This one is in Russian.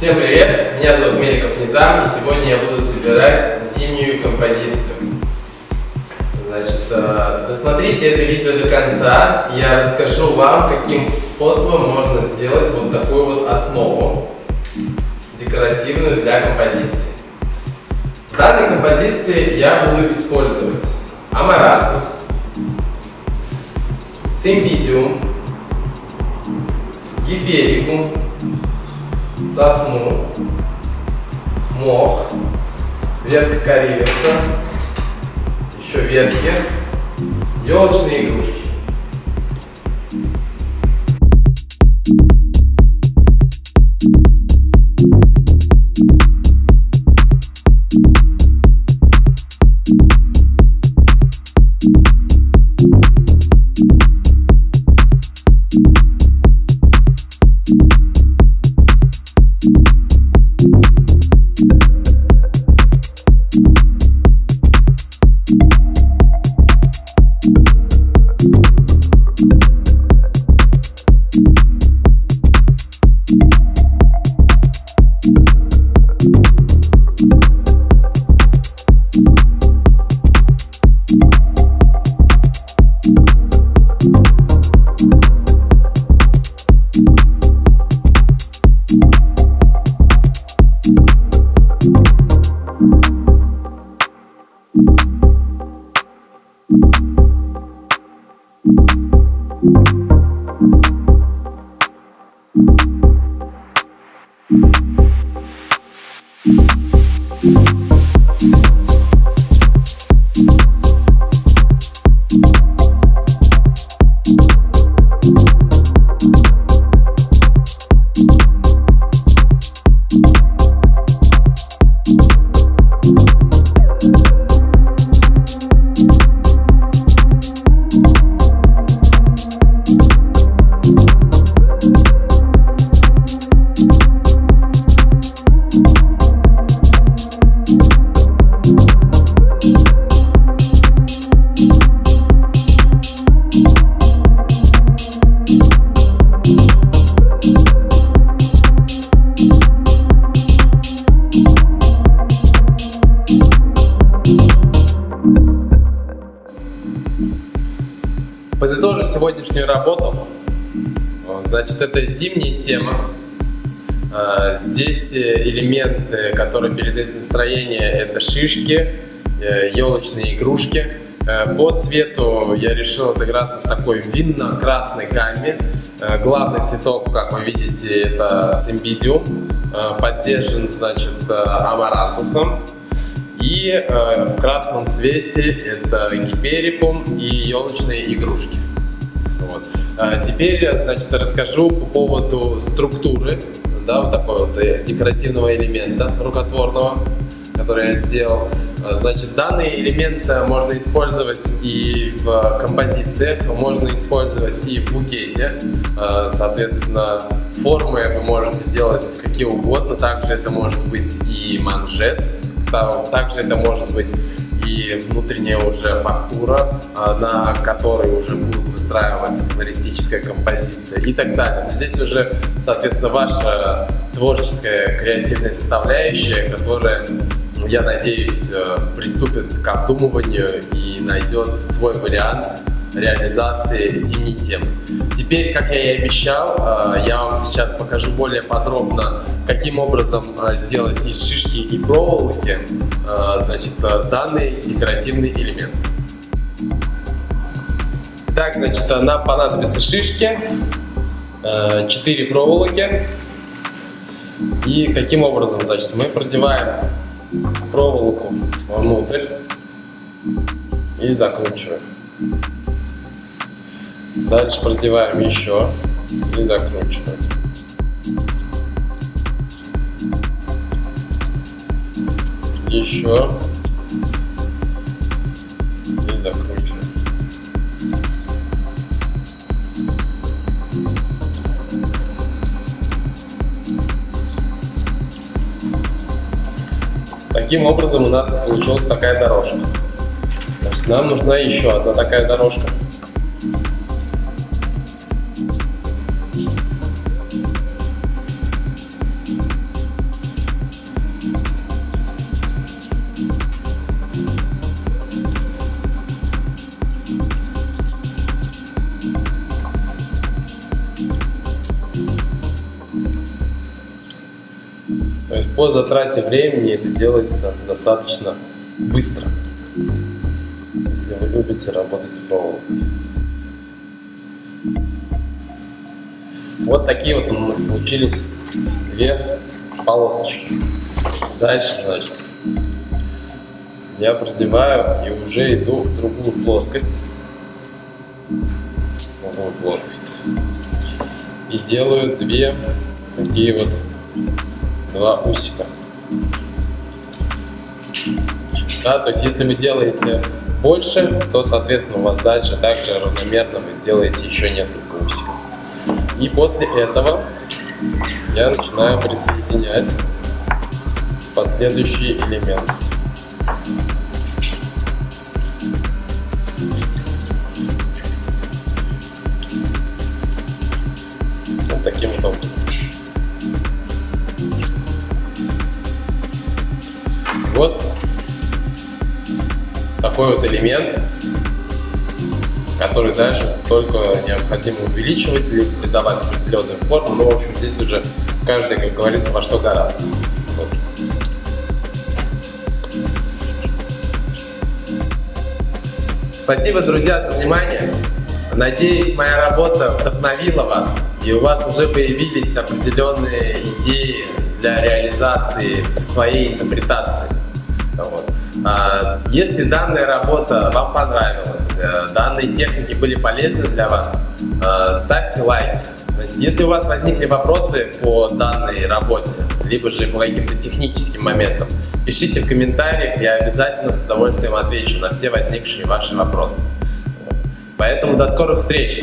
Всем привет! Меня зовут Меликов Низам, и сегодня я буду собирать зимнюю композицию. Значит, э, досмотрите это видео до конца, я расскажу вам, каким способом можно сделать вот такую вот основу декоративную для композиции. В данной композиции я буду использовать амарантус, цимбидиум, гиперикум, сосну, мох, ветка кориверса, еще ветки, елочные игрушки. Сегодняшнюю работу. Значит, это зимняя тема. А, здесь э, элементы, которые передают настроение, это шишки, елочные э, игрушки. Э, по цвету я решил отыграться в такой винно-красной гамме. Главный цветок, как вы видите, это цимбидиум. Поддержан, значит, амарантусом. И э, в красном цвете это гиперикум и елочные игрушки. Вот. А теперь, значит, расскажу по поводу структуры, да, вот такого вот э, декоративного элемента рукотворного, который я сделал. А, значит, данный элемент э, можно использовать и в композициях, можно использовать и в букете. А, соответственно, формы вы можете делать какие угодно. Также это может быть и манжет, также это может быть и внутренняя уже фактура, а, на которой уже будут выстраиваться флористическая композиция и так далее. Но здесь уже, соответственно, ваша творческая креативная составляющая, которая я надеюсь, э, приступит к обдумыванию и найдет свой вариант реализации зимней темы. Теперь, как я и обещал, э, я вам сейчас покажу более подробно, каким образом э, сделать из шишки и проволоки значит, данный декоративный элемент. Так, значит, нам понадобятся шишки, 4 проволоки. И каким образом, значит, мы продеваем проволоку внутрь и закручиваем. Дальше продеваем еще и закручиваем. Еще и закручиваем. Таким образом у нас получилась такая дорожка. Нам нужна еще одна такая дорожка. По затрате времени это делается достаточно быстро, если вы любите работать с проволокой. Вот такие вот у нас получились две полосочки. Дальше, значит, я продеваю и уже иду в другую плоскость. В другую плоскость. И делаю две такие вот два усика. Да, то есть если вы делаете больше, то, соответственно, у вас дальше также равномерно вы делаете еще несколько усиков. И после этого я начинаю присоединять последующие элементы. Вот такой вот элемент, который дальше только необходимо увеличивать или придавать определенную форму. Ну, в общем, здесь уже каждый, как говорится, во что гораздо. Вот. Спасибо, друзья, за внимание. Надеюсь, моя работа вдохновила вас, и у вас уже появились определенные идеи для реализации своей интерпретации. Вот. А, если данная работа вам понравилась, э, данные техники были полезны для вас, э, ставьте лайк. Значит, если у вас возникли вопросы по данной работе, либо же по каким-то техническим моментам, пишите в комментариях, я обязательно с удовольствием отвечу на все возникшие ваши вопросы. Поэтому до скорых встреч!